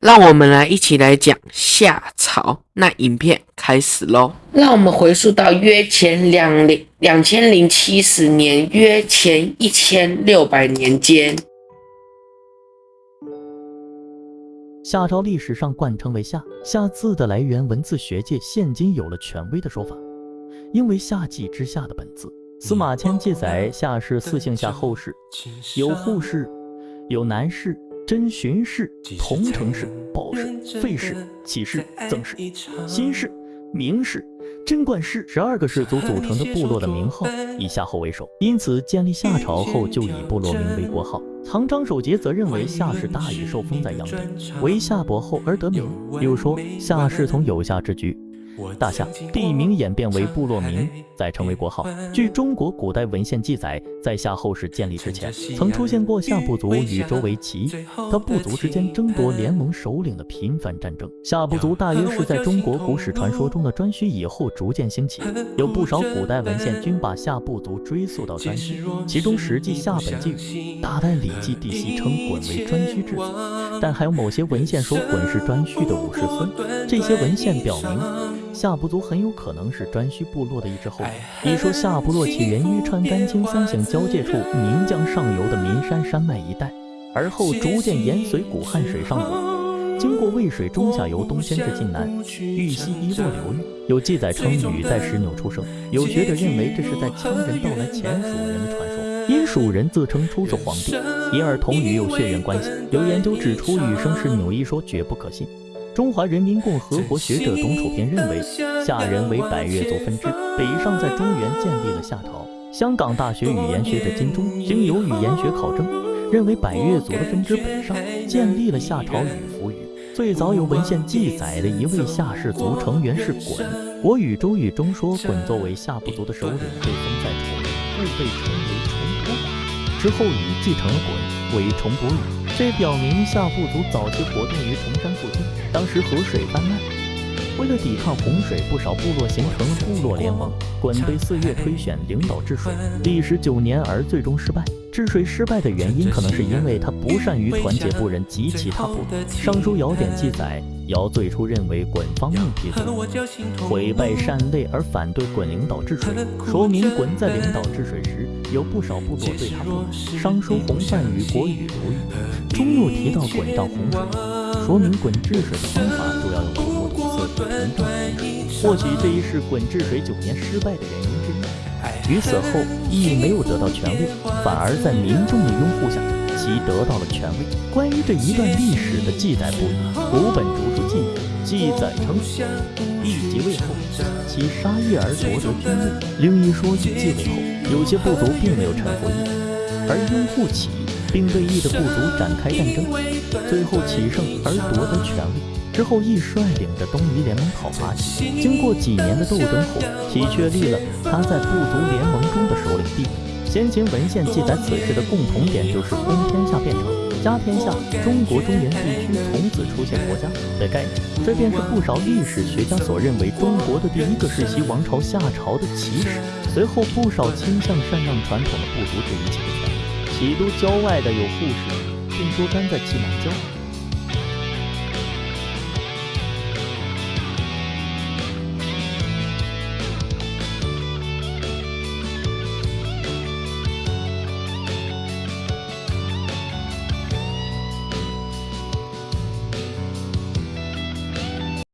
让我们来一起来讲夏朝。那影片开始喽。让我们回溯到约前两零两千零七十年，约前一千六百年间。夏朝历史上冠称为夏，夏字的来源，文字学界现今有了权威的说法，因为夏季之夏的本字。司马迁记载，夏氏四姓夏后氏，有户氏，有南氏。真荀氏、桐城氏、褒氏、费氏、启氏、曾氏、辛氏、明氏、贞观氏十二个氏族组成的部落的名号以夏后为首，因此建立夏朝后就以部落名为国号。唐张守节则认为夏氏大禹受封在阳地，为夏伯后而得名，又说夏氏从有夏之居。大夏地名演变为部落名，再成为国号。据中国古代文献记载，在夏后氏建立之前，曾出现过夏部族与周围齐他部族之间争夺联盟首领的频繁战争。夏部族大约是在中国古史传说中的颛顼以后逐渐兴起，有不少古代文献均把夏部族追溯到颛顼，其中《史记·夏本纪》语，大代礼记地系称鲧为颛顼之子，但还有某些文献说鲧是颛顼的五世孙。这些文献表明。夏部族很有可能是颛顼部落的一支后裔。一说夏部落起源于川甘青三省交界处岷江上游的岷山山脉一带，而后逐渐沿随古汉水上游，经过渭水中下游东迁至晋南豫西一洛流域。有记载称禹在石纽出生，有学者认为这是在羌人到来前蜀人的传说，因蜀人自称出自黄帝，因而同禹有血缘关系。有研究指出禹生石纽一说绝不可信。中华人民共和国学者董楚平认为，夏人为百越族分支，北上在中原建立了夏朝。香港大学语言学者金钟经由语言学考证，认为百越族的分支北上，建立了夏朝与服语。最早有文献记载的一位夏氏族成员是鲧，《国语周语》中说，鲧作为夏部族的首领，被封在崇故被称为崇伯。之后禹继承了鲧，为崇伯禹。这表明夏部族早期活动于崇山附近，当时河水泛滥，为了抵抗洪水，不少部落形成了部落联盟。鲧被四月推选领导治水，历时九年而最终失败。治水失败的原因，可能是因为他不善于团结部人及其他部落。《尚书尧典》记载，尧最初认为鲧方命辟罪，毁败善类而反对鲧领导治水，说明鲧在领导治水时，有不少部落对他不满。《尚书洪范与国语流域》中又提到鲧丈洪水，说明鲧治水的方法主要用土木水，或许这一是鲧治水九年失败的原因。于死后亦没有得到权位，反而在民众的拥护下，其得到了权位。关于这一段历史的记载不一，古本竹书记记载称，帝即位后，其杀业而夺得君位；另一说即继位后，有些部族并没有臣服义，而拥护起义，并对义的部族展开战争，最后起胜而夺得权位。之后，亦率领着东夷联盟讨伐其。经过几年的斗争后，其确立了他在部族联盟中的首领地位。先秦文献记载此事的共同点就是“公天下”变成“家天下”，中国中原地区从此出现国家的概念。这便是不少历史学家所认为中国的第一个世袭王朝夏朝的起始。随后，不少倾向禅让传统的部族这一切的权利。齐都郊外的有护氏，听说甘在其南郊。